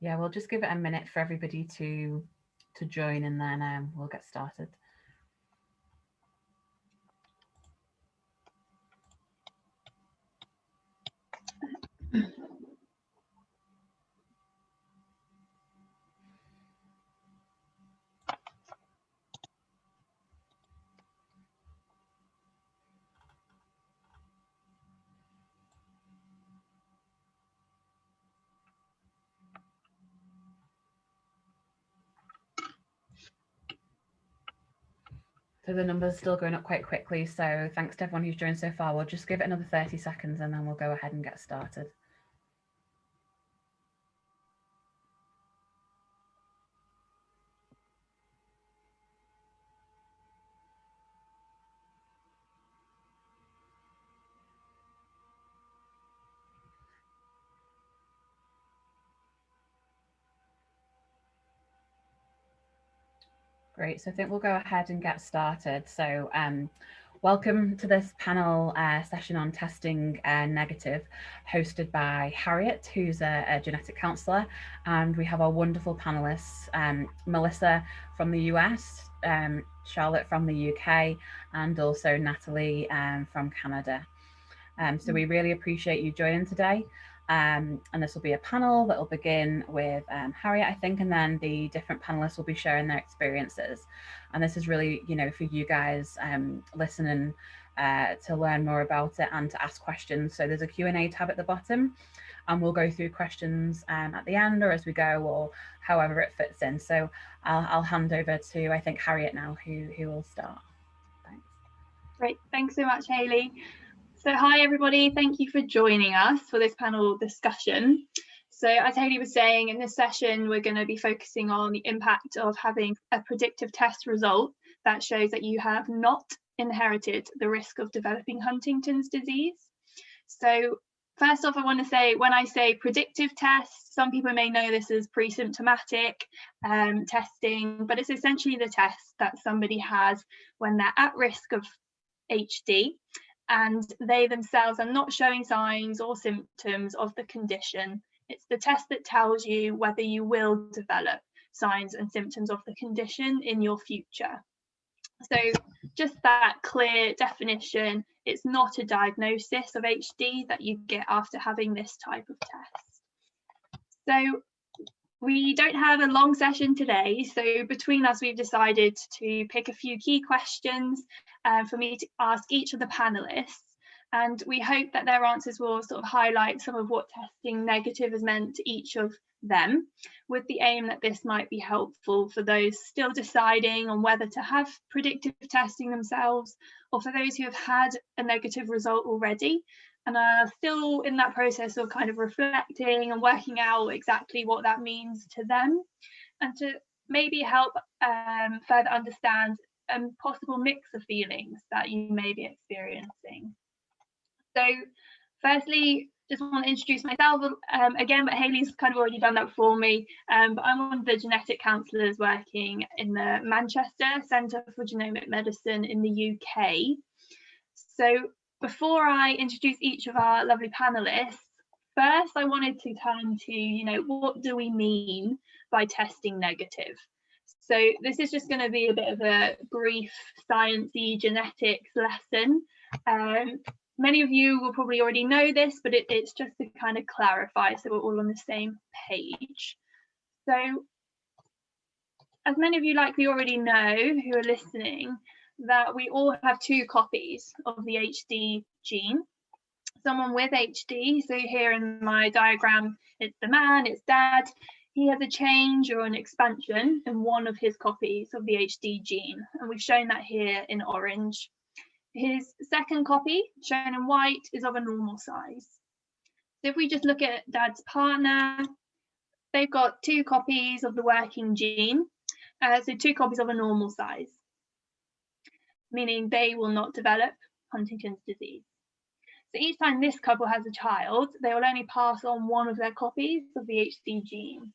Yeah, we'll just give it a minute for everybody to to join and then um, we'll get started. So the numbers still going up quite quickly. So thanks to everyone who's joined so far. We'll just give it another 30 seconds and then we'll go ahead and get started. Great, so I think we'll go ahead and get started. So um, welcome to this panel uh, session on testing uh, negative, hosted by Harriet, who's a, a, genetic counsellor, and we have our wonderful panelists, um, Melissa from the US, um, Charlotte from the UK, and also Natalie um, from Canada. Um, so we really appreciate you joining today. Um, and this will be a panel that will begin with um, Harriet, I think, and then the different panelists will be sharing their experiences. And this is really, you know, for you guys um, listening uh, to learn more about it and to ask questions. So there's a Q&A tab at the bottom and we'll go through questions um, at the end or as we go or however it fits in. So I'll, I'll hand over to, I think, Harriet now, who, who will start. Thanks. Great, thanks so much, Hayley. So hi everybody, thank you for joining us for this panel discussion. So as Hayley was saying, in this session, we're going to be focusing on the impact of having a predictive test result that shows that you have not inherited the risk of developing Huntington's disease. So first off, I want to say when I say predictive test, some people may know this as pre-symptomatic um, testing, but it's essentially the test that somebody has when they're at risk of HD and they themselves are not showing signs or symptoms of the condition. It's the test that tells you whether you will develop signs and symptoms of the condition in your future. So just that clear definition, it's not a diagnosis of HD that you get after having this type of test. So we don't have a long session today, so between us we've decided to pick a few key questions um, for me to ask each of the panelists and we hope that their answers will sort of highlight some of what testing negative has meant to each of them with the aim that this might be helpful for those still deciding on whether to have predictive testing themselves or for those who have had a negative result already and are still in that process of kind of reflecting and working out exactly what that means to them and to maybe help um, further understand a possible mix of feelings that you may be experiencing. So firstly, just want to introduce myself um, again, but Hayley's kind of already done that for me. Um, but I'm one of the genetic counsellors working in the Manchester Centre for Genomic Medicine in the UK. So before I introduce each of our lovely panelists, first I wanted to turn to, you know, what do we mean by testing negative? So this is just going to be a bit of a brief sciencey genetics lesson. Um, many of you will probably already know this, but it, it's just to kind of clarify so we're all on the same page. So as many of you likely already know who are listening, that we all have two copies of the HD gene. Someone with HD, so here in my diagram, it's the man, it's dad, he has a change or an expansion in one of his copies of the HD gene, and we've shown that here in orange. His second copy, shown in white, is of a normal size. So if we just look at dad's partner, they've got two copies of the working gene, uh, so two copies of a normal size meaning they will not develop Huntington's disease. So each time this couple has a child, they will only pass on one of their copies of the HD gene.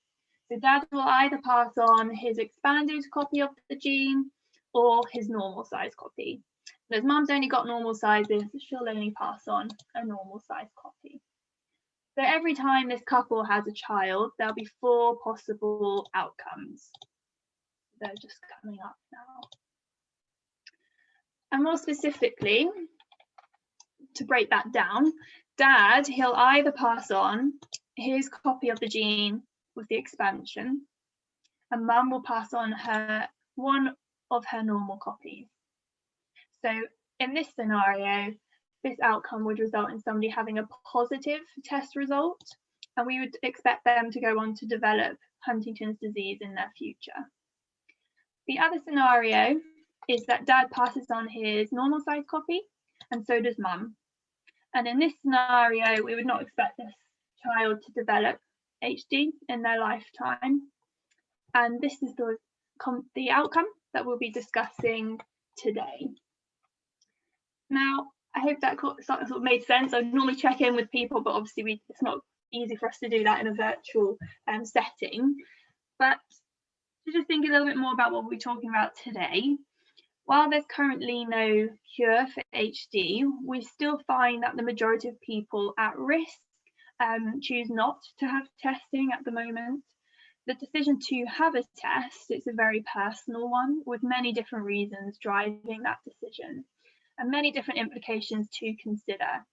So dad will either pass on his expanded copy of the gene or his normal size copy. As mum's only got normal sizes, she'll only pass on a normal size copy. So every time this couple has a child, there'll be four possible outcomes. They're just coming up now. And more specifically, to break that down, dad, he'll either pass on his copy of the gene with the expansion, and mum will pass on her one of her normal copies. So in this scenario, this outcome would result in somebody having a positive test result, and we would expect them to go on to develop Huntington's disease in their future. The other scenario is that dad passes on his normal size copy, and so does mum. And in this scenario, we would not expect this child to develop HD in their lifetime. And this is the, the outcome that we'll be discussing today. Now, I hope that sort of made sense. I normally check in with people, but obviously we, it's not easy for us to do that in a virtual um, setting. But to just think a little bit more about what we're talking about today, while there's currently no cure for HD, we still find that the majority of people at risk um, choose not to have testing at the moment. The decision to have a test, it's a very personal one with many different reasons driving that decision and many different implications to consider.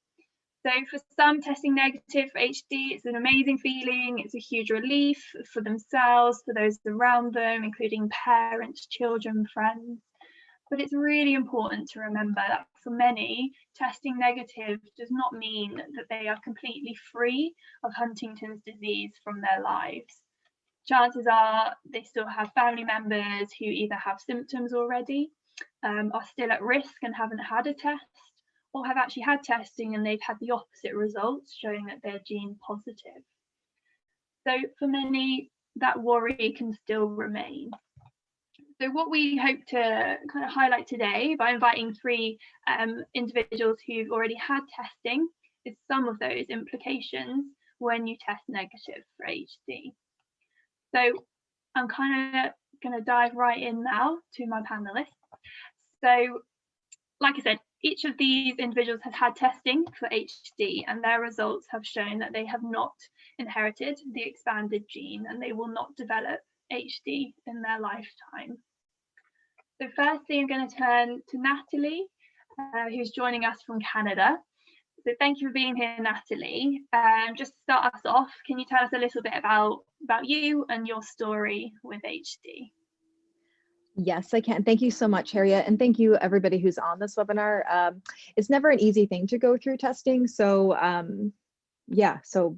So for some testing negative for HD, it's an amazing feeling. It's a huge relief for themselves, for those around them, including parents, children, friends. But it's really important to remember that for many, testing negative does not mean that they are completely free of Huntington's disease from their lives. Chances are they still have family members who either have symptoms already um, are still at risk and haven't had a test or have actually had testing and they've had the opposite results showing that they're gene positive. So for many, that worry can still remain. So what we hope to kind of highlight today by inviting three um, individuals who've already had testing is some of those implications when you test negative for HD. So I'm kind of going to dive right in now to my panelists. So, like I said, each of these individuals has had testing for HD and their results have shown that they have not inherited the expanded gene and they will not develop HD in their lifetime. So firstly, I'm going to turn to Natalie, uh, who's joining us from Canada. So thank you for being here, Natalie. Um, just to start us off, can you tell us a little bit about, about you and your story with HD? Yes, I can. Thank you so much, Harriet. And thank you everybody who's on this webinar. Um, it's never an easy thing to go through testing. So um, yeah, so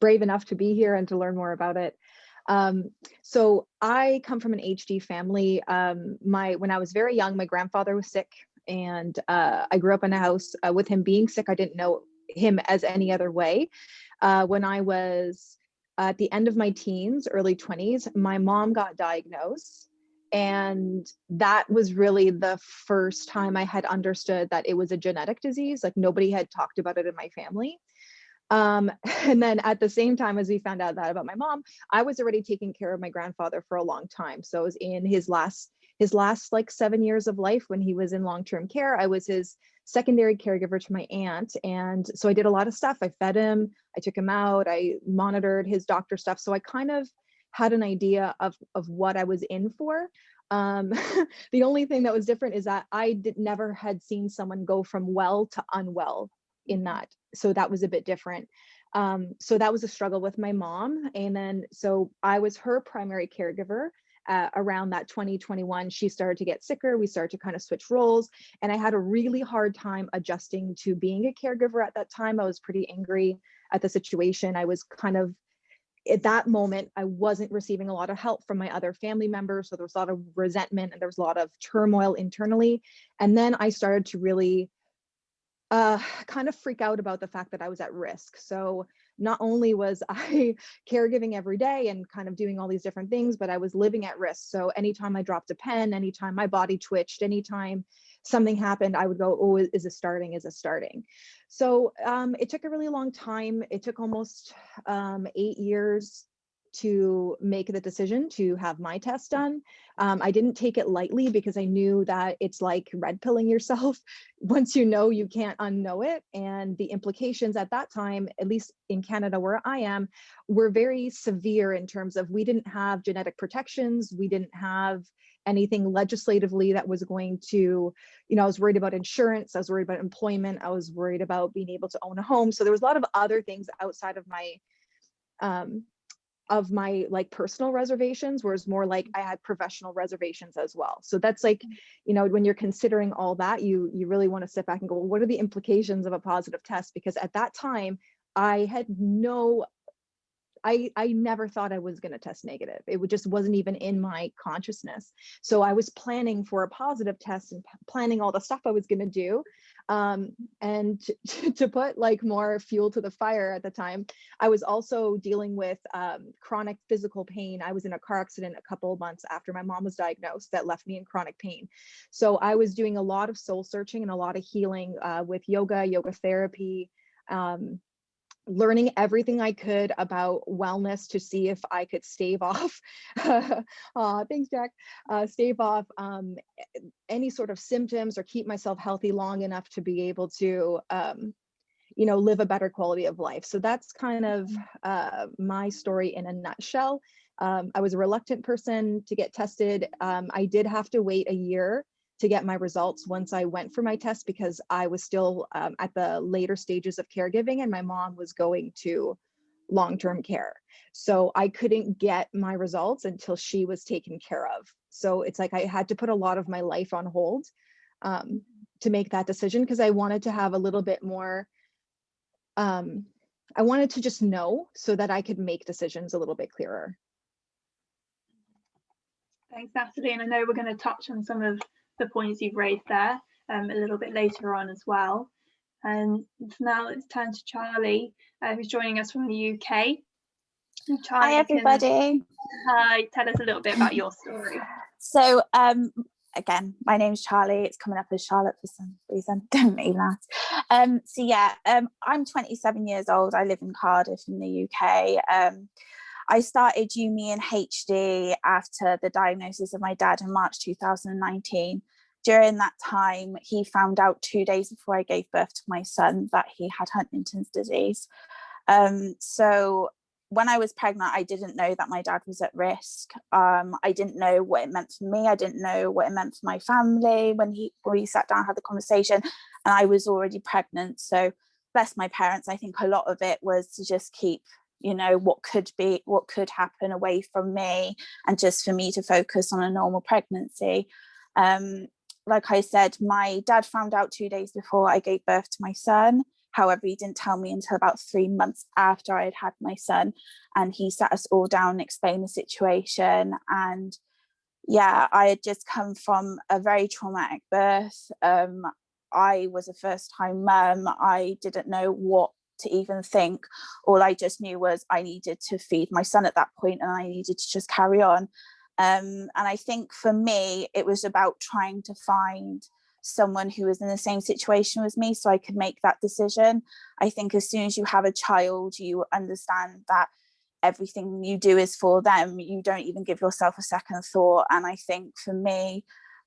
brave enough to be here and to learn more about it. Um, so I come from an HD family. Um, my When I was very young, my grandfather was sick and uh, I grew up in a house uh, with him being sick. I didn't know him as any other way. Uh, when I was at the end of my teens, early 20s, my mom got diagnosed and that was really the first time I had understood that it was a genetic disease. Like nobody had talked about it in my family. Um, and then at the same time as we found out that about my mom, I was already taking care of my grandfather for a long time. So I was in his last his last like seven years of life when he was in long-term care. I was his secondary caregiver to my aunt. And so I did a lot of stuff. I fed him, I took him out, I monitored his doctor stuff. So I kind of had an idea of, of what I was in for. Um, the only thing that was different is that I did never had seen someone go from well to unwell in that. So that was a bit different. Um, so that was a struggle with my mom. And then, so I was her primary caregiver uh, around that 2021, she started to get sicker. We started to kind of switch roles. And I had a really hard time adjusting to being a caregiver at that time. I was pretty angry at the situation. I was kind of at that moment, I wasn't receiving a lot of help from my other family members. So there was a lot of resentment and there was a lot of turmoil internally. And then I started to really uh, kind of freak out about the fact that I was at risk. So not only was I caregiving every day and kind of doing all these different things, but I was living at risk. So anytime I dropped a pen, anytime my body twitched, anytime something happened, I would go, oh, is it starting? Is it starting? So um, it took a really long time. It took almost um, eight years to make the decision to have my test done. Um, I didn't take it lightly because I knew that it's like red pilling yourself. Once you know, you can't unknow it. And the implications at that time, at least in Canada where I am, were very severe in terms of we didn't have genetic protections. We didn't have anything legislatively that was going to, you know, I was worried about insurance, I was worried about employment, I was worried about being able to own a home. So there was a lot of other things outside of my um, of my like personal reservations whereas more like mm. i had professional reservations as well. So that's like mm. you know when you're considering all that you you really want to sit back and go well, what are the implications of a positive test? Because at that time i had no I, I never thought I was going to test negative. It just wasn't even in my consciousness. So I was planning for a positive test and planning all the stuff I was going to do. Um, and to, put like more fuel to the fire at the time, I was also dealing with um, chronic physical pain. I was in a car accident a couple of months after my mom was diagnosed that left me in chronic pain. So I was doing a lot of soul searching and a lot of healing uh, with yoga, yoga therapy, um, learning everything I could about wellness to see if I could stave off, uh, thanks Jack, uh, stave off um, any sort of symptoms or keep myself healthy long enough to be able to, um, you know, live a better quality of life. So that's kind of uh, my story in a nutshell. Um, I was a reluctant person to get tested. Um, I did have to wait a year to get my results once I went for my test because I was still um, at the later stages of caregiving and my mom was going to long-term care. So I couldn't get my results until she was taken care of. So it's like I had to put a lot of my life on hold um, to make that decision because I wanted to have a little bit more, um, I wanted to just know so that I could make decisions a little bit clearer. Thanks, Natalie. And I know we're going to touch on some of the points you've raised there um, a little bit later on as well. And now let's turn to Charlie, uh, who's joining us from the UK. Charlie, hi everybody. Hi, tell us a little bit about your story. So um, again, my name's Charlie. It's coming up as Charlotte for some reason. Don't mean that. Um, so yeah, um, I'm 27 years old. I live in Cardiff in the UK. Um, I started UME and HD after the diagnosis of my dad in March 2019. During that time, he found out two days before I gave birth to my son that he had Huntington's disease. Um, so when I was pregnant, I didn't know that my dad was at risk. Um, I didn't know what it meant for me. I didn't know what it meant for my family when he when we sat down had the conversation and I was already pregnant. So bless my parents, I think a lot of it was to just keep you know what could be what could happen away from me and just for me to focus on a normal pregnancy. Um, like i said my dad found out two days before i gave birth to my son. However he didn't tell me until about three months after i had had my son and he sat us all down and explained the situation and yeah i had just come from a very traumatic birth. Um, I was a first time mum. I didn't know what to even think. All I just knew was I needed to feed my son at that point and I needed to just carry on. Um, and I think for me, it was about trying to find someone who was in the same situation as me so I could make that decision. I think as soon as you have a child, you understand that everything you do is for them. You don't even give yourself a second thought. And I think for me,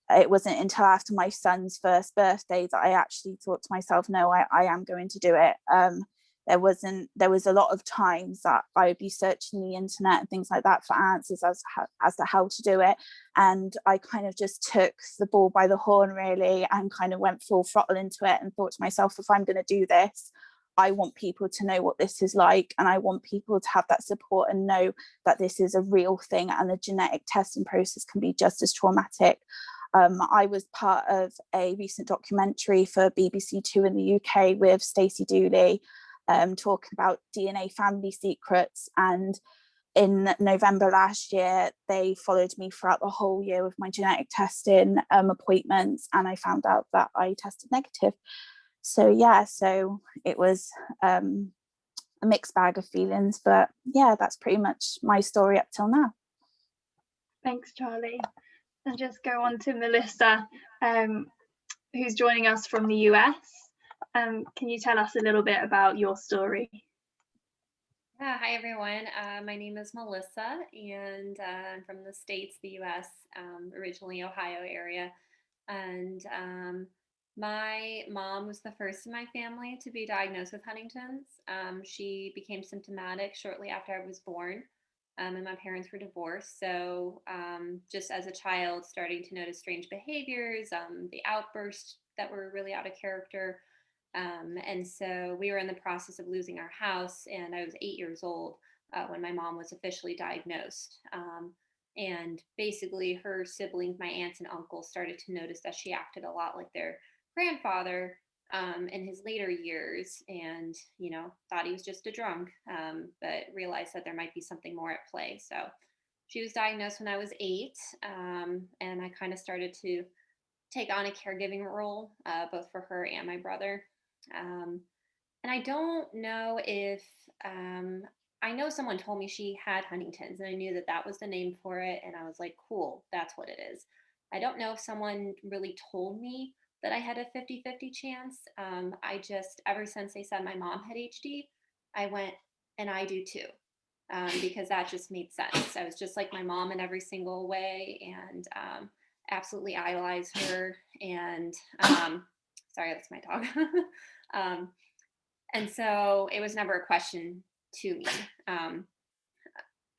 it wasn't until after my son's first birthday that I actually thought to myself, no, I, I am going to do it. Um, there wasn't there was a lot of times that I would be searching the internet and things like that for answers as as to how to do it and I kind of just took the ball by the horn really and kind of went full throttle into it and thought to myself if I'm going to do this I want people to know what this is like and I want people to have that support and know that this is a real thing and the genetic testing process can be just as traumatic. Um, I was part of a recent documentary for BBC Two in the UK with Stacey Dooley um, talking about DNA family secrets. And in November last year, they followed me throughout the whole year with my genetic testing um, appointments, and I found out that I tested negative. So yeah, so it was um, a mixed bag of feelings, but yeah, that's pretty much my story up till now. Thanks, Charlie. And just go on to Melissa, um, who's joining us from the US. Um, can you tell us a little bit about your story? Yeah, hi everyone. Uh, my name is Melissa, and uh, I'm from the States, the US, um, originally Ohio area. And um, my mom was the first in my family to be diagnosed with Huntington's. Um, she became symptomatic shortly after I was born, um, and my parents were divorced. So, um, just as a child, starting to notice strange behaviors, um, the outbursts that were really out of character. Um, and so we were in the process of losing our house, and I was eight years old uh, when my mom was officially diagnosed. Um, and basically, her siblings, my aunts and uncles, started to notice that she acted a lot like their grandfather um, in his later years and, you know, thought he was just a drunk, um, but realized that there might be something more at play. So she was diagnosed when I was eight, um, and I kind of started to take on a caregiving role, uh, both for her and my brother. Um, and I don't know if um, I know someone told me she had Huntington's, and I knew that that was the name for it, and I was like, cool, that's what it is. I don't know if someone really told me that I had a 50 50 chance. Um, I just, ever since they said my mom had HD, I went, and I do too, um, because that just made sense. I was just like my mom in every single way and um, absolutely idolize her. And um, sorry, that's my dog. Um, and so it was never a question to me. Um,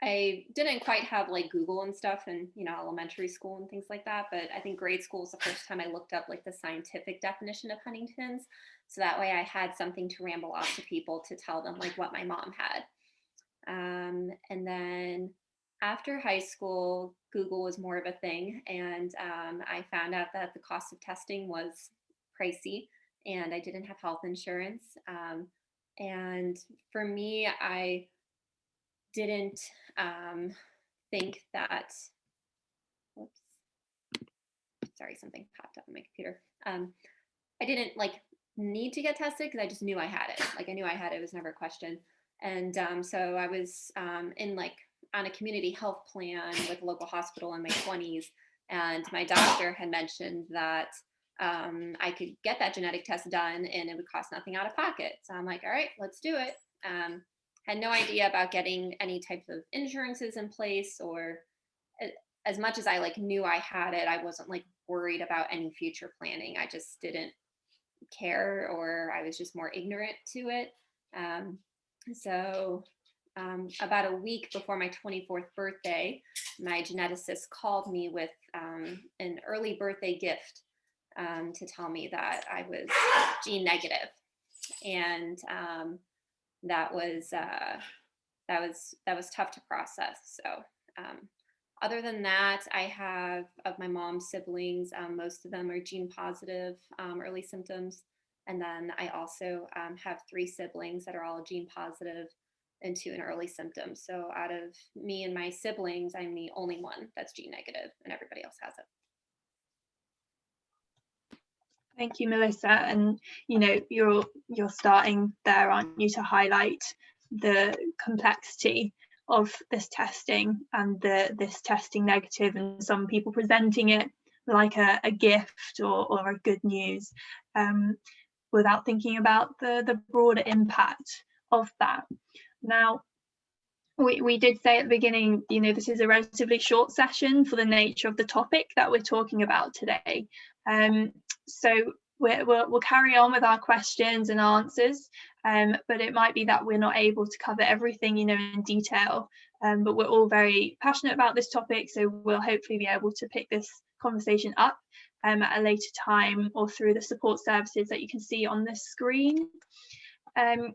I didn't quite have like Google and stuff and, you know, elementary school and things like that. But I think grade school was the first time I looked up like the scientific definition of Huntington's. So that way I had something to ramble off to people to tell them like what my mom had. Um, and then after high school, Google was more of a thing. And um, I found out that the cost of testing was pricey and I didn't have health insurance. Um, and for me, I didn't um, think that, whoops, sorry, something popped up on my computer. Um, I didn't like need to get tested because I just knew I had it. Like I knew I had it, it was never a question. And um, so I was um, in like on a community health plan with a local hospital in my 20s. And my doctor had mentioned that um, I could get that genetic test done and it would cost nothing out of pocket. So I'm like, all right, let's do it. Um, had no idea about getting any types of insurances in place or as much as I like knew I had it, I wasn't like worried about any future planning. I just didn't care or I was just more ignorant to it. Um, so um, about a week before my 24th birthday, my geneticist called me with um, an early birthday gift um, to tell me that I was gene negative. And um, that was uh, that was that was tough to process. So um, other than that, I have of my mom's siblings, um, most of them are gene positive, um, early symptoms. And then I also um, have three siblings that are all gene positive into an early symptom. So out of me and my siblings, I'm the only one that's gene negative and everybody else has it. Thank you, Melissa. And you know, you're you're starting there, aren't you, to highlight the complexity of this testing and the this testing negative and some people presenting it like a, a gift or, or a good news um, without thinking about the, the broader impact of that. Now, we, we did say at the beginning, you know, this is a relatively short session for the nature of the topic that we're talking about today. Um, so we will we'll carry on with our questions and answers, um, but it might be that we're not able to cover everything, you know, in detail. Um, but we're all very passionate about this topic, so we'll hopefully be able to pick this conversation up um, at a later time or through the support services that you can see on this screen. Um,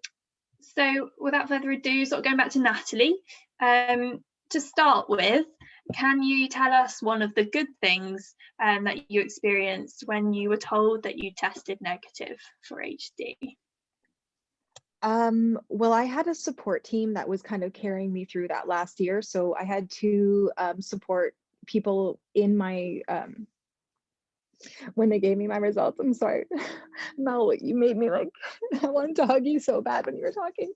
so without further ado, sort of going back to Natalie, um, to start with, can you tell us one of the good things um, that you experienced when you were told that you tested negative for HD? Um, well, I had a support team that was kind of carrying me through that last year. So I had to um, support people in my, um, when they gave me my results. I'm sorry, Mel, you made me like, I wanted to hug you so bad when you were talking.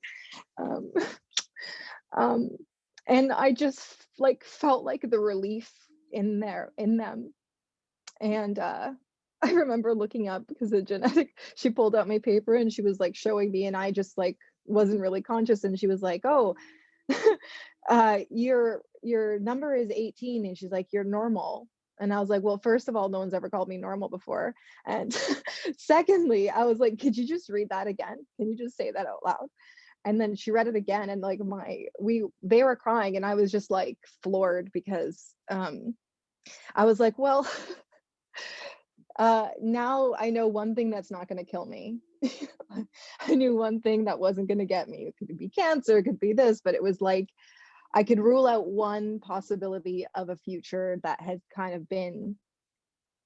And I just like felt like the relief in there in them. And uh, I remember looking up because the genetic, she pulled out my paper and she was like showing me, and I just like wasn't really conscious and she was like, oh, uh, your, your number is 18. And she's like, you're normal. And I was like, well, first of all, no one's ever called me normal before. And secondly, I was like, could you just read that again? Can you just say that out loud? And then she read it again and like my, we, they were crying and I was just like floored because um, I was like, well, uh, now I know one thing that's not going to kill me. I knew one thing that wasn't going to get me. It could be cancer, it could be this, but it was like I could rule out one possibility of a future that had kind of been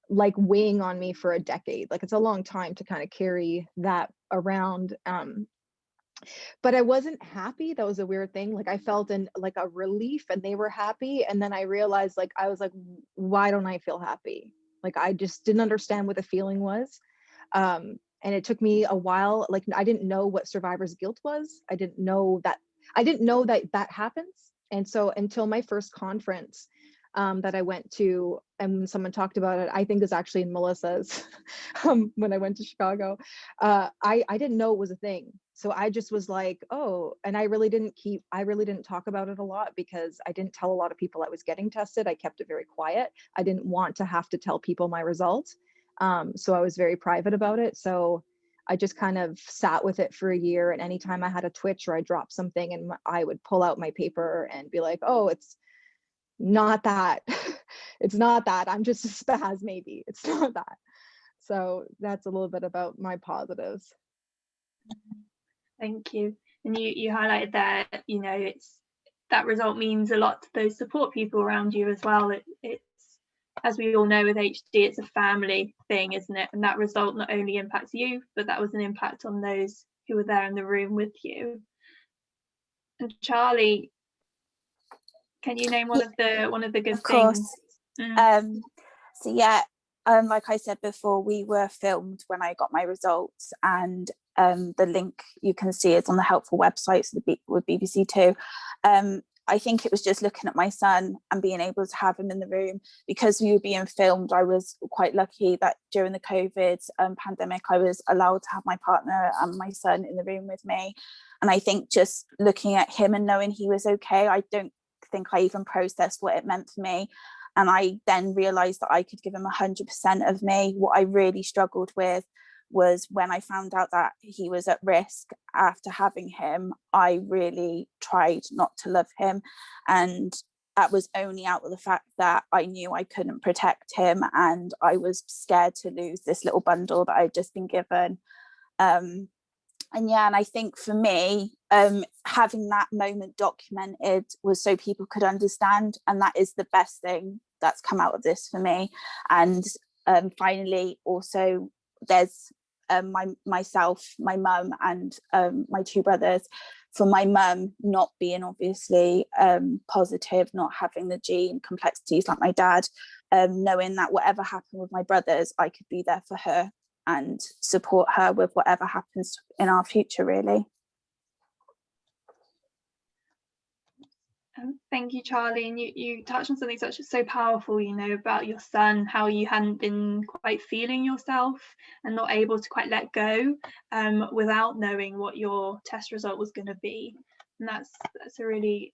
like weighing on me for a decade. Like it's a long time to kind of carry that around. Um, but I wasn't happy. That was a weird thing. Like I felt in like a relief and they were happy. And then I realized like I was like, why don't I feel happy? Like I just didn't understand what the feeling was. Um, and it took me a while. Like I didn't know what survivor's guilt was. I didn't know that I didn't know that that happens. And so until my first conference um, that I went to, and someone talked about it, I think it was actually in Melissa's um, when I went to Chicago. Uh, I I didn't know it was a thing. So I just was like, oh, and I really didn't keep, I really didn't talk about it a lot because I didn't tell a lot of people I was getting tested. I kept it very quiet. I didn't want to have to tell people my results. Um, so I was very private about it. So I just kind of sat with it for a year. And anytime I had a twitch or I dropped something and I would pull out my paper and be like, oh, it's not that. it's not that. I'm just a spaz, maybe. It's not that. So that's a little bit about my positives. Thank you. And you, you highlighted that, you know, it's that result means a lot to those support people around you as well. It, it's, as we all know with HD, it's a family thing, isn't it? And that result not only impacts you, but that was an impact on those who were there in the room with you. And Charlie, can you name one of the one of the good of course. things? Mm. Um, so yeah, um, like I said before, we were filmed when I got my results and um, the link you can see is on the helpful websites with BBC Two. Um, I think it was just looking at my son and being able to have him in the room because we were being filmed. I was quite lucky that during the COVID um, pandemic, I was allowed to have my partner and my son in the room with me. And I think just looking at him and knowing he was okay, I don't think I even processed what it meant for me. And I then realized that I could give him 100% of me. What I really struggled with was when I found out that he was at risk after having him, I really tried not to love him. And that was only out of the fact that I knew I couldn't protect him and I was scared to lose this little bundle that I'd just been given. Um, and yeah, and I think for me, um, having that moment documented was so people could understand. And that is the best thing that's come out of this for me. And um, finally, also, there's um, my myself, my mum and um, my two brothers. For my mum not being obviously um, positive, not having the gene complexities like my dad, um, knowing that whatever happened with my brothers, I could be there for her and support her with whatever happens in our future really. Thank you, Charlie. And you, you touched on something such so powerful, you know, about your son, how you hadn't been quite feeling yourself and not able to quite let go um, without knowing what your test result was going to be. And that's that's a really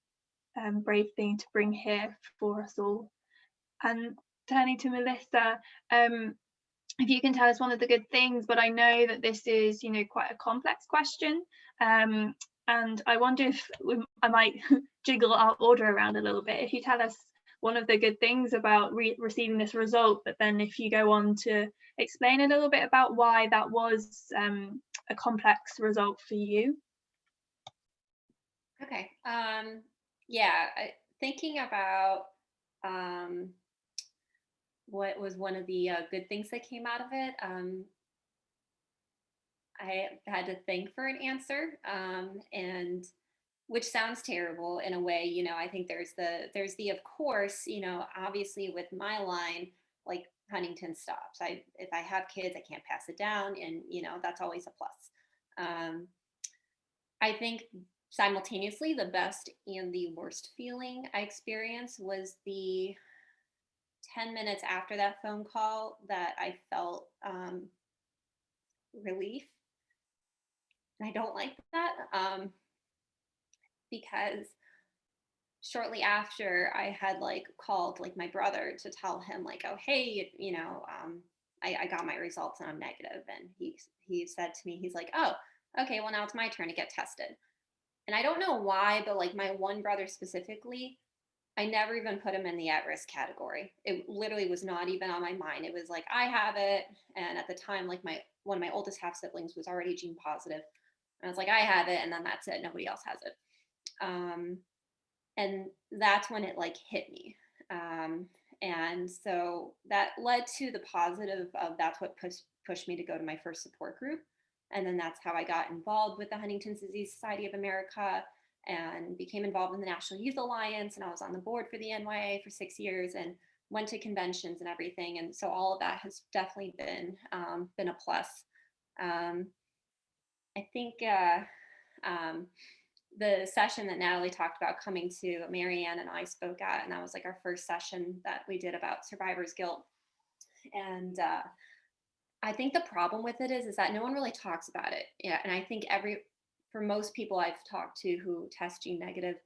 um, brave thing to bring here for us all. And turning to Melissa, um, if you can tell us one of the good things, but I know that this is, you know, quite a complex question. Um, and I wonder if we, I might jiggle our order around a little bit. If you tell us one of the good things about re receiving this result, but then if you go on to explain a little bit about why that was um, a complex result for you. Okay. Um, yeah, thinking about um, what was one of the uh, good things that came out of it. Um, I had to think for an answer, um, and which sounds terrible in a way. You know, I think there's the there's the of course. You know, obviously with my line, like Huntington stops. I if I have kids, I can't pass it down, and you know that's always a plus. Um, I think simultaneously the best and the worst feeling I experienced was the 10 minutes after that phone call that I felt um, relief and I don't like that um, because shortly after I had like called like my brother to tell him like, oh, hey, you know, um, I, I got my results and I'm negative. And he, he said to me, he's like, oh, okay, well now it's my turn to get tested. And I don't know why, but like my one brother specifically, I never even put him in the at risk category. It literally was not even on my mind. It was like, I have it. And at the time, like my one of my oldest half siblings was already gene positive. And I was like, I have it. And then that's it. Nobody else has it. Um, and that's when it like hit me. Um, and so that led to the positive of that's what pushed pushed me to go to my first support group. And then that's how I got involved with the Huntington's Disease Society of America and became involved in the National Youth Alliance. And I was on the board for the NYA for six years and went to conventions and everything. And so all of that has definitely been um, been a plus. Um, I think uh, um, the session that Natalie talked about coming to, Marianne and I spoke at, and that was like our first session that we did about survivor's guilt. And uh, I think the problem with it is, is that no one really talks about it. Yeah, and I think every, for most people I've talked to who test gene negative,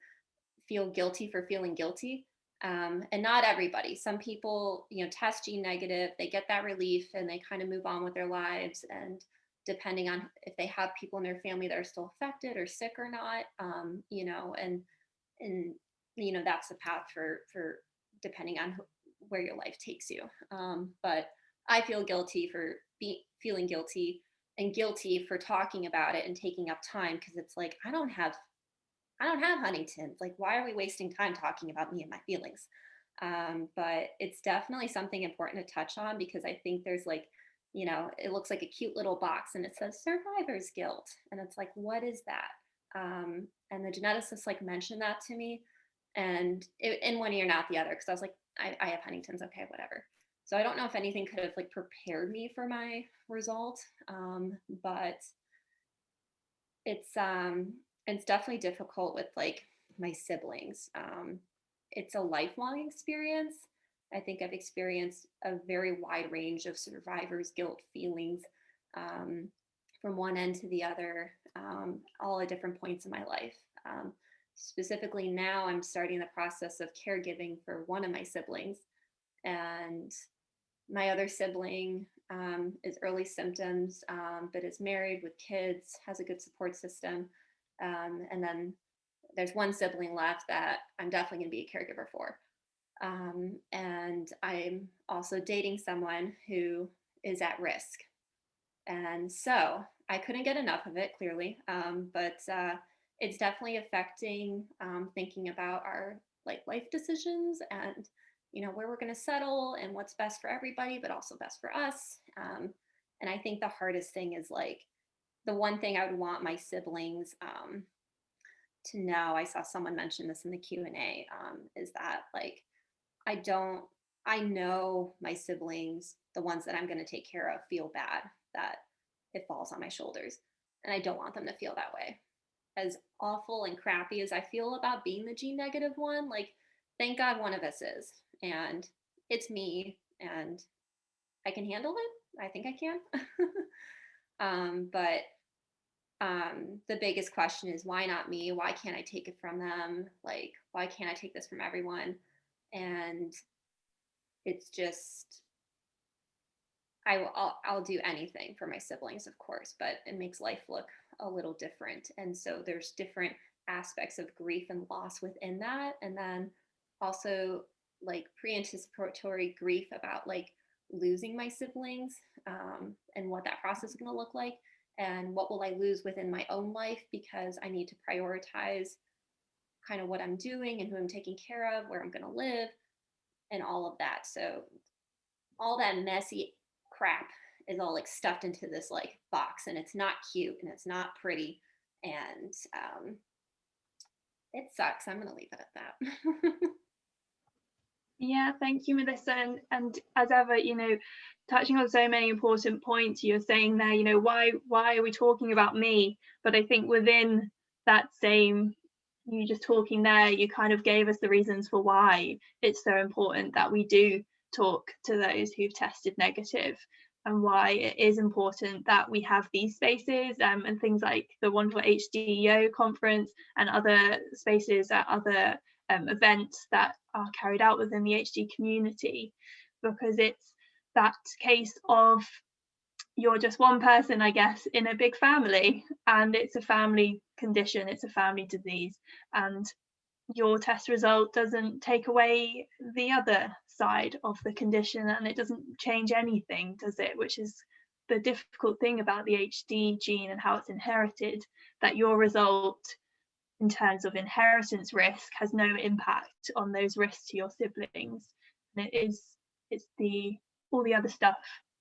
feel guilty for feeling guilty. Um, and not everybody. Some people, you know, test gene negative, they get that relief, and they kind of move on with their lives and depending on if they have people in their family that are still affected or sick or not, um, you know, and and you know that's the path for for depending on where your life takes you. Um, but I feel guilty for being feeling guilty and guilty for talking about it and taking up time because it's like I don't have I don't have Huntington's. Like, why are we wasting time talking about me and my feelings? Um, but it's definitely something important to touch on because I think there's like you know, it looks like a cute little box and it says survivor's guilt. And it's like, what is that? Um, and the geneticist like mentioned that to me and it, in one ear, not the other. Cause I was like, I, I have Huntington's. Okay, whatever. So I don't know if anything could have like prepared me for my result. Um, but it's, um, it's definitely difficult with like my siblings. Um, it's a lifelong experience I think I've experienced a very wide range of survivor's guilt feelings um, from one end to the other, um, all at different points in my life. Um, specifically now I'm starting the process of caregiving for one of my siblings and my other sibling um, is early symptoms, um, but is married with kids, has a good support system. Um, and then there's one sibling left that I'm definitely gonna be a caregiver for. Um, and I'm also dating someone who is at risk. And so I couldn't get enough of it, clearly, um, but uh, it's definitely affecting um, thinking about our like life decisions and you know where we're going to settle and what's best for everybody, but also best for us. Um, and I think the hardest thing is like the one thing I would want my siblings um, to know. I saw someone mention this in the Q and A. Um, is that like I don't, I know my siblings, the ones that I'm going to take care of, feel bad that it falls on my shoulders. And I don't want them to feel that way. As awful and crappy as I feel about being the G negative one, like, thank God one of us is. And it's me, and I can handle it. I think I can. um, but um, the biggest question is why not me? Why can't I take it from them? Like, why can't I take this from everyone? And it's just I will I'll, I'll do anything for my siblings, of course, but it makes life look a little different. And so there's different aspects of grief and loss within that. And then also like pre-anticipatory grief about like losing my siblings um, and what that process is going to look like and what will I lose within my own life because I need to prioritize kind of what I'm doing and who I'm taking care of, where I'm going to live, and all of that. So all that messy crap is all like stuffed into this like box and it's not cute and it's not pretty and um it sucks. I'm gonna leave it at that. Yeah thank you melissa. And, and as ever you know touching on so many important points you're saying there you know why why are we talking about me? But i think within that same you just talking there, you kind of gave us the reasons for why it's so important that we do talk to those who've tested negative and why it is important that we have these spaces um, and things like the wonderful HDYO conference and other spaces at other um, events that are carried out within the HD community because it's that case of you're just one person, I guess, in a big family, and it's a family condition, it's a family disease, and your test result doesn't take away the other side of the condition and it doesn't change anything, does it? Which is the difficult thing about the HD gene and how it's inherited, that your result in terms of inheritance risk has no impact on those risks to your siblings. And it is it's the all the other stuff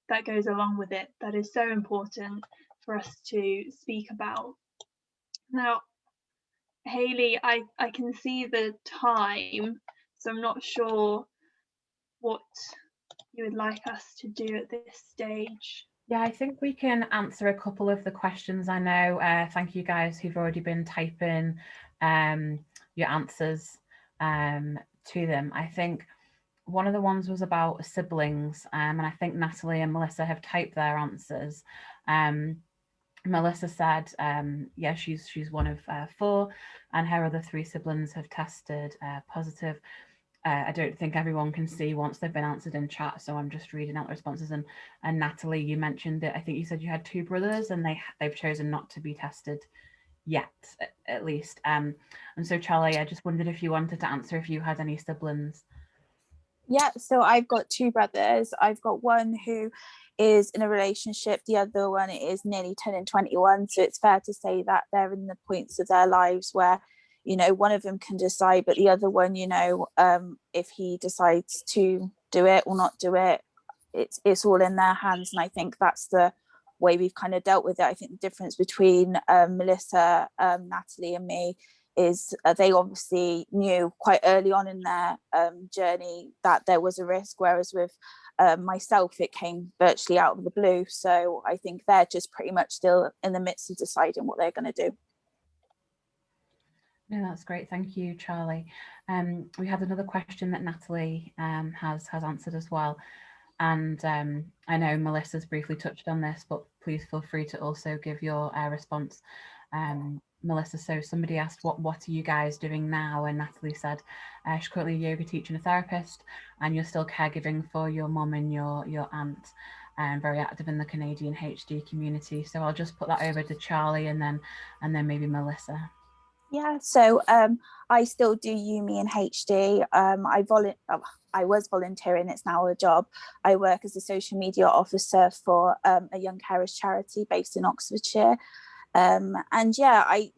that goes along with it that is so important for us to speak about. Now, Haley, I, I can see the time, so I'm not sure what you would like us to do at this stage. Yeah, I think we can answer a couple of the questions. I know, uh, thank you guys who've already been typing um, your answers um, to them. I think one of the ones was about siblings, um, and I think Natalie and Melissa have typed their answers. Um, Melissa said, um, yeah, she's she's one of uh, four, and her other three siblings have tested uh, positive. Uh, I don't think everyone can see once they've been answered in chat, so I'm just reading out the responses. And and Natalie, you mentioned that I think you said you had two brothers, and they they've chosen not to be tested yet, at least. Um, and so Charlie, I just wondered if you wanted to answer if you had any siblings. Yeah, so I've got two brothers. I've got one who is in a relationship, the other one is nearly 10 and 21. So it's fair to say that they're in the points of their lives where, you know, one of them can decide, but the other one, you know, um, if he decides to do it or not do it, it's it's all in their hands. And I think that's the way we've kind of dealt with it. I think the difference between um, Melissa, um, Natalie and me is uh, they obviously knew quite early on in their um, journey that there was a risk, whereas with uh, myself, it came virtually out of the blue. So I think they're just pretty much still in the midst of deciding what they're going to do. No, that's great. Thank you, Charlie. Um, we had another question that Natalie um, has has answered as well. And um, I know Melissa's briefly touched on this, but please feel free to also give your uh, response. Um, Melissa, so somebody asked, what, what are you guys doing now? And Natalie said, uh, she's currently a yoga teacher and a therapist, and you're still caregiving for your mom and your, your aunt, and very active in the Canadian HD community. So I'll just put that over to Charlie and then, and then maybe Melissa. Yeah, so um, I still do UME and HD. Um, I, volu oh, I was volunteering, it's now a job. I work as a social media officer for um, a young carers charity based in Oxfordshire. Um, and yeah, I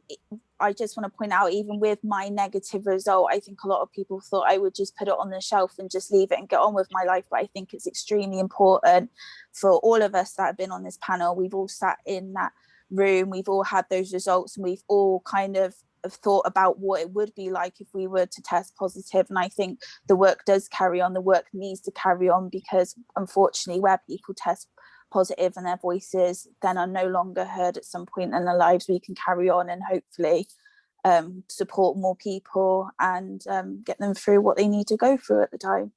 I just want to point out, even with my negative result, I think a lot of people thought I would just put it on the shelf and just leave it and get on with my life. But I think it's extremely important for all of us that have been on this panel. We've all sat in that room, we've all had those results, and we've all kind of have thought about what it would be like if we were to test positive and I think the work does carry on the work needs to carry on because unfortunately where people test positive and their voices then are no longer heard at some point in their lives we can carry on and hopefully um, support more people and um, get them through what they need to go through at the time.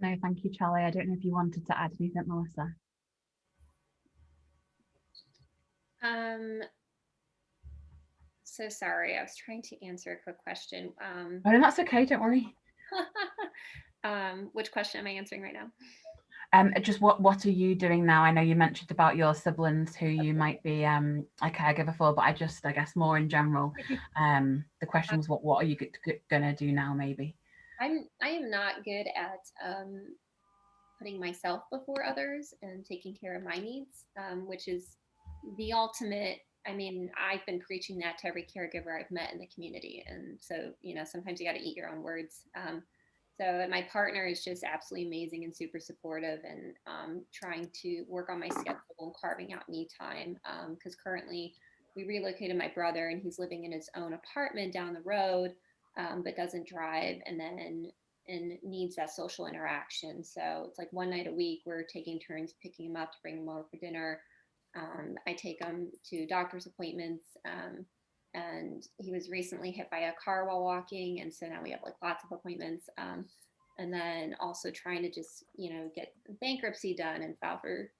No, thank you, Charlie. I don't know if you wanted to add anything, Melissa. Um, so sorry, I was trying to answer a quick question. Um, oh, no, that's okay, don't worry. um, which question am I answering right now? Um, just what what are you doing now? I know you mentioned about your siblings who you might be um, a caregiver for, but I just I guess more in general. Um, the question was what what are you gonna do now? Maybe. I'm I am not good at um, putting myself before others and taking care of my needs, um, which is the ultimate. I mean, I've been preaching that to every caregiver I've met in the community, and so you know sometimes you got to eat your own words. Um, so my partner is just absolutely amazing and super supportive and um, trying to work on my schedule and carving out me time. Because um, currently we relocated my brother and he's living in his own apartment down the road, um, but doesn't drive and then and needs that social interaction. So it's like one night a week we're taking turns picking him up to bring him over for dinner. Um, I take him to doctor's appointments um, and he was recently hit by a car while walking and so now we have like lots of appointments um, and then also trying to just you know get bankruptcy done and file for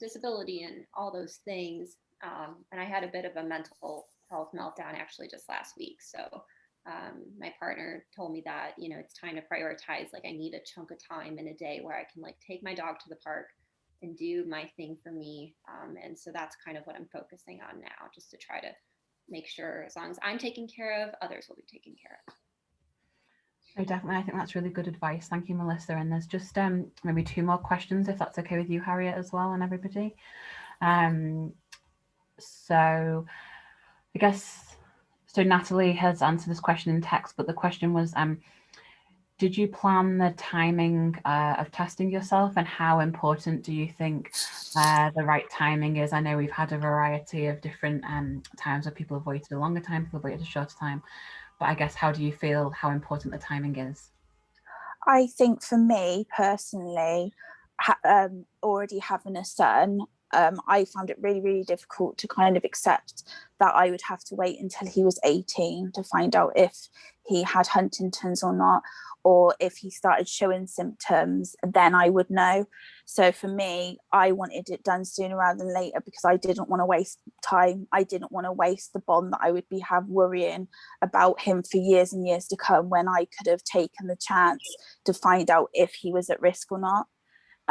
disability and all those things um, and i had a bit of a mental health meltdown actually just last week so um, my partner told me that you know it's time to prioritize like i need a chunk of time in a day where i can like take my dog to the park and do my thing for me um, and so that's kind of what i'm focusing on now just to try to make sure as long as i'm taken care of others will be taken care of definitely. I think that's really good advice. Thank you, Melissa. And there's just um, maybe two more questions, if that's okay with you, Harriet, as well, and everybody. Um, so I guess, so Natalie has answered this question in text, but the question was, um, did you plan the timing uh, of testing yourself and how important do you think uh, the right timing is? I know we've had a variety of different um, times where people have waited a longer time, people have waited a shorter time but I guess how do you feel how important the timing is? I think for me personally, ha um, already having a son, um, I found it really, really difficult to kind of accept that I would have to wait until he was 18 to find out if he had Huntington's or not, or if he started showing symptoms, then I would know. So for me, I wanted it done sooner rather than later because I didn't want to waste time. I didn't want to waste the bond that I would be have worrying about him for years and years to come when I could have taken the chance to find out if he was at risk or not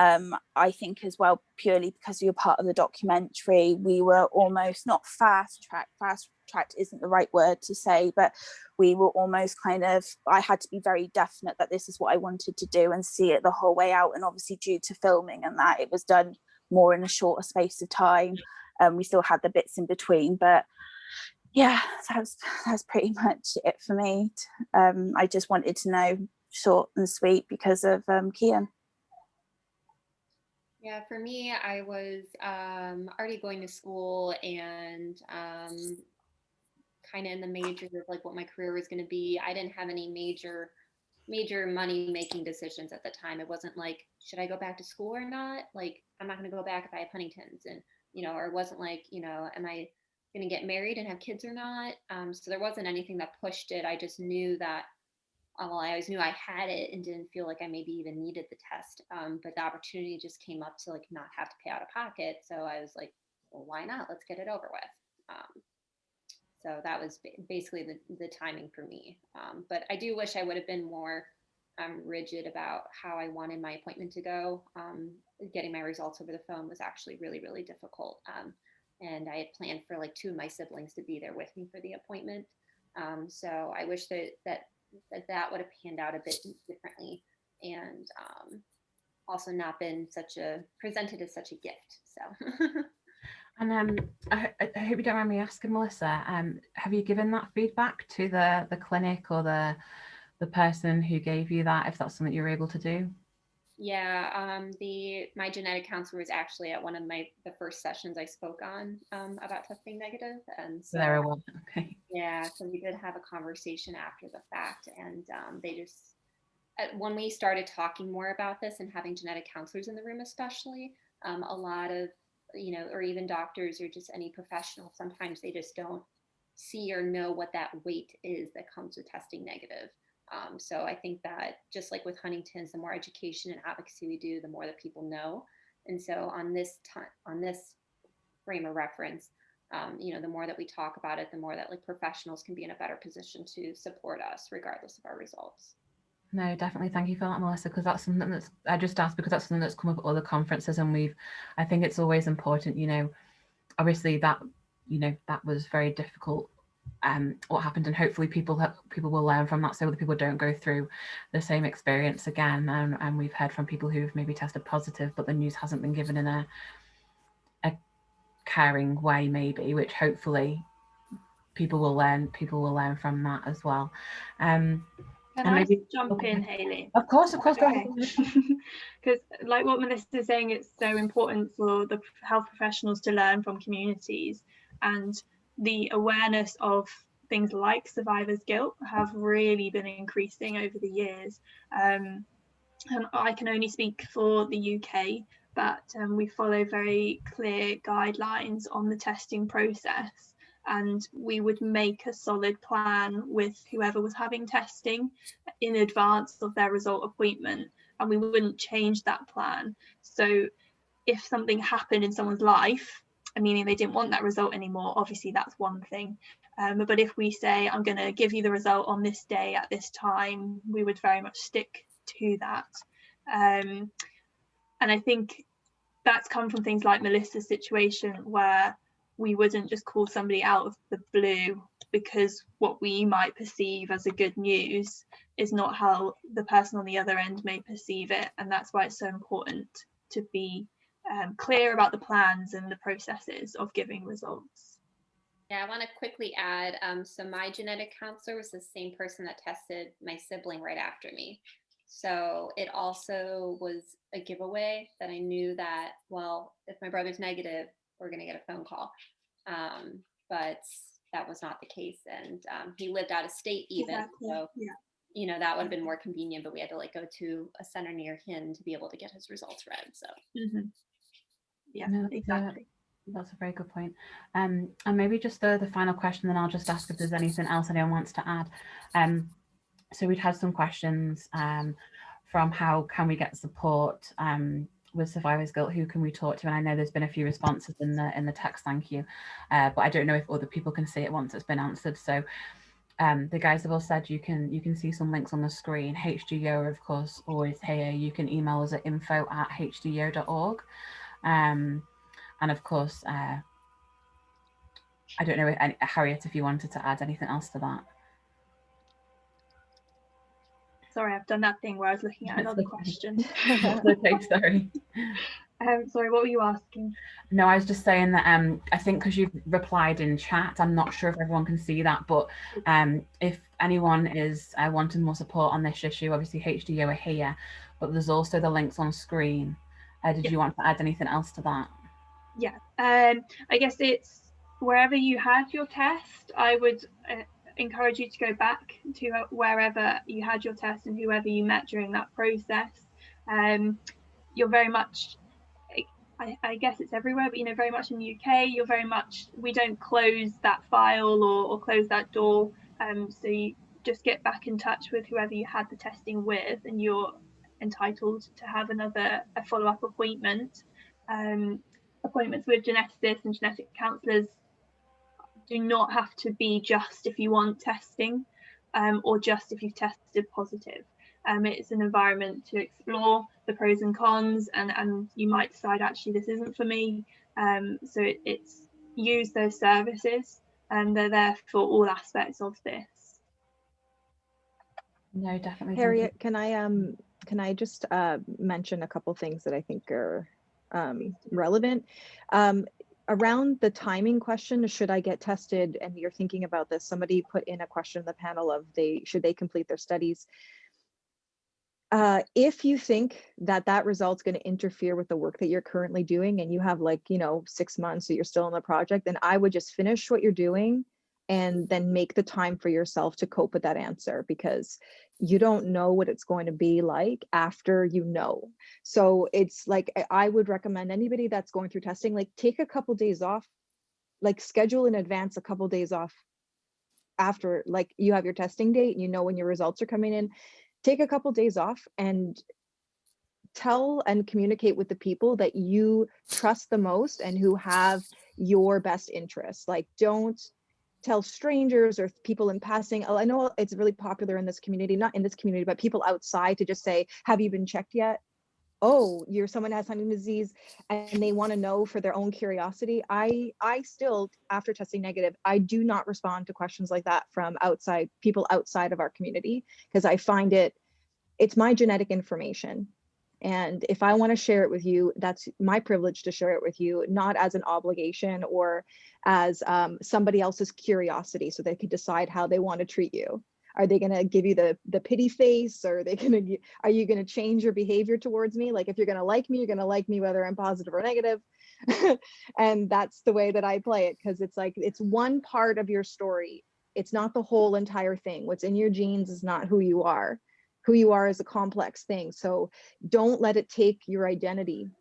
um, I think as well, purely because you're part of the documentary, we were almost not fast track, fast tracked isn't the right word to say, but we were almost kind of, I had to be very definite that this is what I wanted to do and see it the whole way out. And obviously due to filming and that, it was done more in a shorter space of time. Um, we still had the bits in between, but yeah, that's that's pretty much it for me. Um, I just wanted to know short and sweet because of um, Kian. Yeah, for me, I was um, already going to school and um, kind of in the major of like what my career was going to be. I didn't have any major major money making decisions at the time. It wasn't like, should I go back to school or not? Like, I'm not going to go back if I have Huntington's, and you know, or it wasn't like, you know, am I going to get married and have kids or not? Um, so there wasn't anything that pushed it. I just knew that uh, well, I always knew I had it and didn't feel like I maybe even needed the test. Um, but the opportunity just came up to like not have to pay out of pocket. So I was like, well, why not? Let's get it over with. Um, so that was basically the, the timing for me. Um, but I do wish I would have been more um, rigid about how I wanted my appointment to go. Um, getting my results over the phone was actually really, really difficult. Um, and I had planned for like two of my siblings to be there with me for the appointment. so I wish that that that that would have panned out a bit differently and um, also not been such a presented as such a gift. So. and um, I, I, hope you don't mind me asking, Melissa. Um, have you given that feedback to the the clinic or the the person who gave you that? If that's something you're able to do. Yeah, um, the my genetic counselor was actually at one of my the first sessions I spoke on um, about testing negative, and so there was okay. Yeah, so we did have a conversation after the fact, and um, they just when we started talking more about this and having genetic counselors in the room, especially um, a lot of you know, or even doctors or just any professional, sometimes they just don't see or know what that weight is that comes with testing negative. Um, so I think that just like with Huntington's, the more education and advocacy we do, the more that people know. And so on this time, on this frame of reference, um, you know, the more that we talk about it, the more that like professionals can be in a better position to support us regardless of our results. No, definitely. Thank you for that, Melissa, because that's something that's, I just asked because that's something that's come up at other conferences and we've, I think it's always important, you know, obviously that, you know, that was very difficult um, what happened and hopefully people people will learn from that so that people don't go through the same experience again and, and we've heard from people who've maybe tested positive but the news hasn't been given in a, a caring way maybe which hopefully people will learn people will learn from that as well um can I maybe, jump in, Haley? Of course, of course. Because, like what Melissa is saying, it's so important for the health professionals to learn from communities. And the awareness of things like survivor's guilt have really been increasing over the years. Um, and I can only speak for the UK, but um, we follow very clear guidelines on the testing process. and we would make a solid plan with whoever was having testing in advance of their result appointment and we wouldn't change that plan so if something happened in someone's life meaning they didn't want that result anymore obviously that's one thing. Um, but if we say i'm going to give you the result on this day at this time we would very much stick to that. Um, and i think that's come from things like melissa's situation where we wouldn't just call somebody out of the blue because what we might perceive as a good news is not how the person on the other end may perceive it. And that's why it's so important to be um, clear about the plans and the processes of giving results. Yeah, I want to quickly add, um, so my genetic counselor was the same person that tested my sibling right after me. So it also was a giveaway that I knew that, well, if my brother's negative, we're going to get a phone call. Um, but that was not the case. And um, he lived out of state even. Exactly. So, yeah. you know, that would have been more convenient, but we had to like go to a center near him to be able to get his results read. So, Mhm. Yeah, No, that's a- exactly. That's a very good point. Um, and maybe just the, the final question, then I'll just ask if there's anything else anyone wants to add. Um, so we'd had some questions um, from how can we get support um, with survivors guilt? Who can we talk to? And i know there's been a few responses in the in the text thank you. Uh, but i don't know if other people can see it once it's been answered. So um, the guys have all said you can you can see some links on the screen. HDYO of course always here. You can email us at info at hdyo.org um, and of course uh, i don't know if, any, harriet if you wanted to add anything else to that Sorry, I've done that thing where I was looking at That's another okay. question. okay sorry um, sorry, what were you asking? No, I was just saying that um, I think because you've replied in chat, I'm not sure if everyone can see that, but um, if anyone is uh, wanting more support on this issue, obviously HDYO are here, but there's also the links on screen. Uh, did Yeah. you want to add anything else to that? Yeah, um, I guess it's wherever you had your test, I would uh, encourage you to go back to uh, wherever you had your test and whoever you met during that process. Um, you're very much, I, I guess it's everywhere, but you know, very much in the UK, you're very much, we don't close that file or, or close that door. Um, so you just get back in touch with whoever you had the testing with and you're entitled to have another a follow-up appointment. Um, appointments with geneticists and genetic counsellors do not have to be just if you want testing um, or just if you've tested positive. Um, it's an environment to explore the pros and cons and, and you might decide actually this isn't for me. Um, so it, it's use those services and they're there for all aspects of this. No, definitely. Harriet, can I um can I just uh mention a couple things that I think are um relevant? Um around the timing question, should I get tested? And you're thinking about this, somebody put in a question in the panel of they should they complete their studies? Uh, if you think that that result's going to interfere with the work that you're currently doing and you have like, you know, six months so you're still in the project, then I would just finish what you're doing and then make the time for yourself to cope with that answer because you don't know what it's going to be like after you know. So it's like I- would recommend anybody that's going through testing, like take a couple days off, like schedule in advance a couple days off after like you have your testing date and you know when your results are coming in. Take a couple days off and tell and communicate with the people that you trust the most and who have your best interests. Like don't tell strangers or people in passing. I know it's really popular in this community, not in this community, but people outside to just say, have you been checked yet? Oh, you're someone has Huntington's disease and they want to know for their own curiosity. I I still, after testing negative, I do not respond to questions like that from outside people outside of our community because I find it, it's my genetic information. And if I want to share it with you, that's my privilege to share it with you, not as an obligation or as um, somebody else's curiosity so they can decide how they want to treat you. Are they going to give you the the pity face or are they going to are you going to change your behavior towards me? Like if you're going to like me, you're going to like me whether I'm positive or negative. and that's the way that I play it because it's like it's one part of your story. It's not the whole entire thing. What's in your genes is not who you are. Who you are is a complex thing. So don't let it take your identity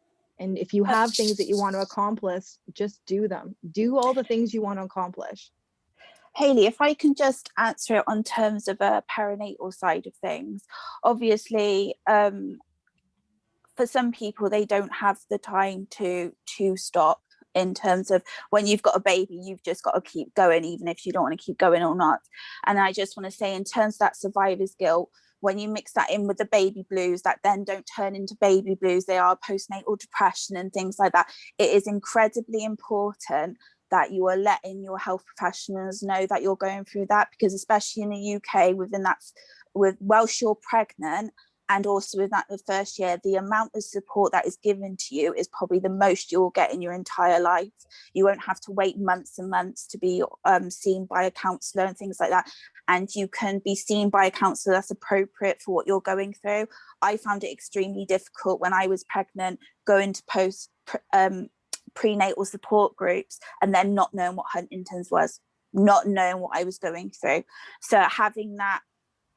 And if you have things that you want to accomplish, just do them. Do all the things you want to accomplish. Haley, if I can just answer it on terms of a perinatal side of things, obviously, um, for some people, they don't have the time to to stop in terms of when you've got a baby, you've just got to keep going, even if you don't want to keep going or not. And I just want to say, in terms of that survivor's guilt, when you mix that in with the baby blues that then don't turn into baby blues, they are postnatal depression and things like that. It is incredibly important that you are letting your health professionals know that you're going through that because especially in the UK within that with whilst you're pregnant and also with that the first year the amount of support that is given to you is probably the most you'll get in your entire life. You won't have to wait months and months to be um, seen by a counselor and things like that. And you can be seen by a counselor that's appropriate for what you're going through. I found it extremely difficult when i was pregnant going to post um, prenatal support groups and then not knowing what Huntington's was, not knowing what I was going through. So having that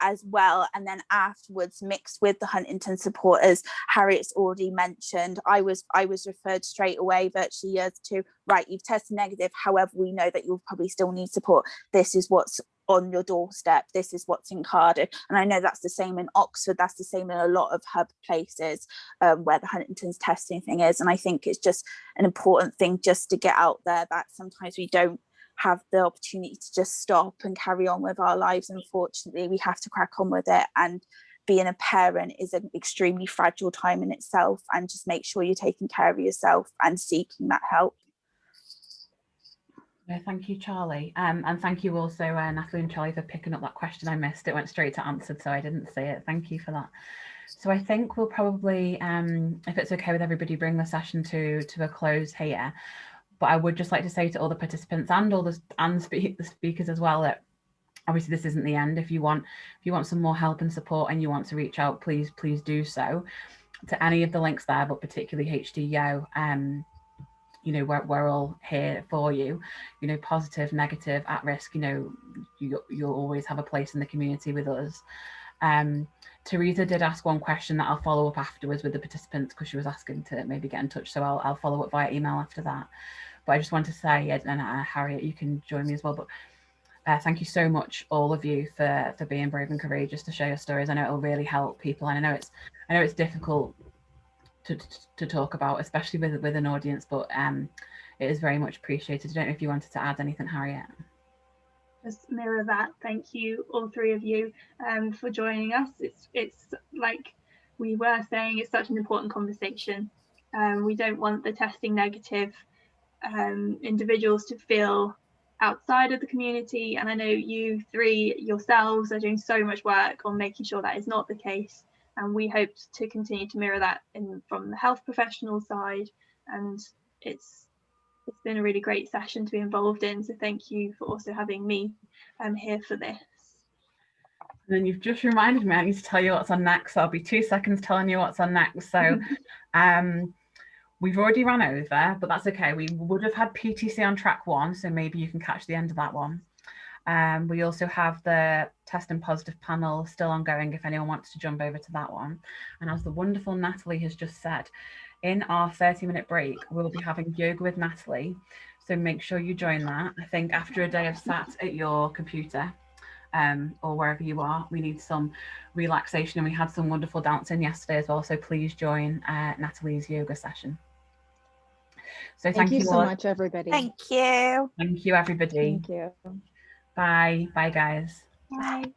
as well and then afterwards mixed with the Huntington supporters Harriet's already mentioned I was I was referred straight away virtually years to right you've tested negative however we know that you'll probably still need support. This is what's on your doorstep. This is what's in Cardiff. And I know that's the same in Oxford that's the same in a lot of hub places um, where the Huntington's testing thing is and I think it's just an important thing just to get out there that sometimes we don't have the opportunity to just stop and carry on with our lives unfortunately we have to crack on with it and being a parent is an extremely fragile time in itself and just make sure you're taking care of yourself and seeking that help yeah, thank you, Charlie. Um, and thank you also, uh, Natalie and Charlie, for picking up that question I missed. It went straight to answered, so I didn't see it. Thank you for that. So I think we'll probably, um, if it's okay with everybody, bring the session to, to a close here. But I would just like to say to all the participants and all the, and the speakers as well that obviously this isn't the end. If you want, if you want some more help and support and you want to reach out, please, please do so to any of the links there, but particularly HDYO. Um, you know, we're, we're all here for you, you know, positive, negative, at risk, you know, you, you'll always have a place in the community with us. Um, Teresa did ask one question that I'll follow up afterwards with the participants because she was asking to maybe get in touch. So I'll, I'll follow up via email after that. But I just want to say, and uh, Harriet, you can join me as well. But uh, thank you so much, all of you, for for being brave and courageous to share your stories. I know it'll really help people, and I know it's I know it's difficult to, to talk about, especially with with an audience, but um, it is very much appreciated. I don't know if you wanted to add anything, Harriet. Just mirror that. Thank you, all three of you, um, for joining us. It's it's like we were saying, it's such an important conversation. Um, we don't want the testing negative um, individuals to feel outside of the community. And I know you three yourselves are doing so much work on making sure that is not the case and we hope to continue to mirror that in from the health professional side and it's it's been a really great session to be involved in so thank you for also having me um, here for this. And then you've just reminded me I need to tell you what's on next so I'll be two seconds telling you what's on next. So um we've already run over but that's okay. We would have had PTC on track one so maybe you can catch the end of that one. Um, we also have the test and positive panel still ongoing if anyone wants to jump over to that one. And as the wonderful Natalie has just said, in our 30 minute break, we'll be having yoga with Natalie. So make sure you join that. I think after a day of sat at your computer um, or wherever you are, we need some relaxation and we had some wonderful dancing yesterday as well. So please join uh, Natalie's yoga session. So thank, thank you, you so much, everybody. Thank you. Thank you, everybody. Thank you. Bye. Bye, guys. Bye.